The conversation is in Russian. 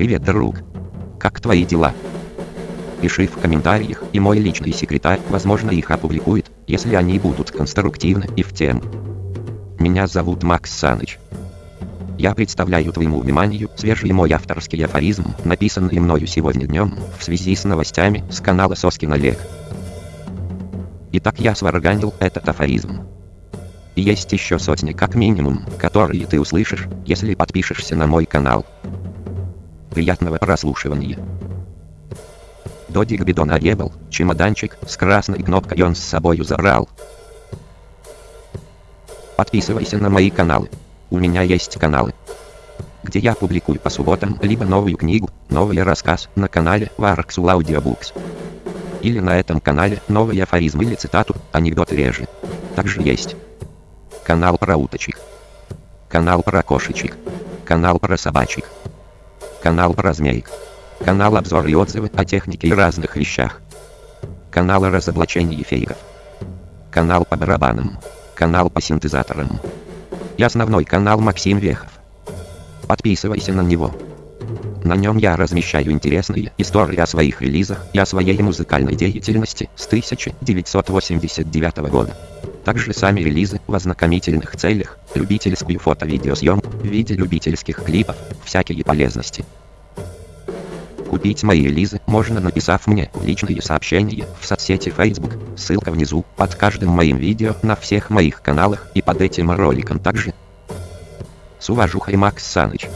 Привет, друг. Как твои дела? Пиши в комментариях, и мой личный секретарь, возможно, их опубликует, если они будут конструктивны и в тему. Меня зовут Макс Саныч. Я представляю твоему вниманию свежий мой авторский афоризм, написанный мною сегодня днем, в связи с новостями с канала Соскин Олег. Итак, я сварганил этот афоризм. И есть еще сотни как минимум, которые ты услышишь, если подпишешься на мой канал. Приятного прослушивания. Додик бидон оребал, чемоданчик с красной кнопкой он с собою забрал. Подписывайся на мои каналы. У меня есть каналы, где я публикую по субботам либо новую книгу, новый рассказ на канале Varxul Audiobooks. Или на этом канале новый афоризм или цитату, анекдот реже. Также есть канал про уточек, канал про кошечек, канал про собачек, канал про змеек, канал обзор и отзывы о технике и разных вещах, канал о разоблачении фейков, канал по барабанам, канал по синтезаторам и основной канал Максим Вехов. Подписывайся на него. На нем я размещаю интересные истории о своих релизах и о своей музыкальной деятельности с 1989 года. Также сами релизы в ознакомительных целях, любительскую фото-видеосъемку в виде любительских клипов, всякие полезности. Купить мои релизы можно написав мне личные сообщения в соцсети Facebook, ссылка внизу, под каждым моим видео на всех моих каналах и под этим роликом также. С уважухой Макс Саныч.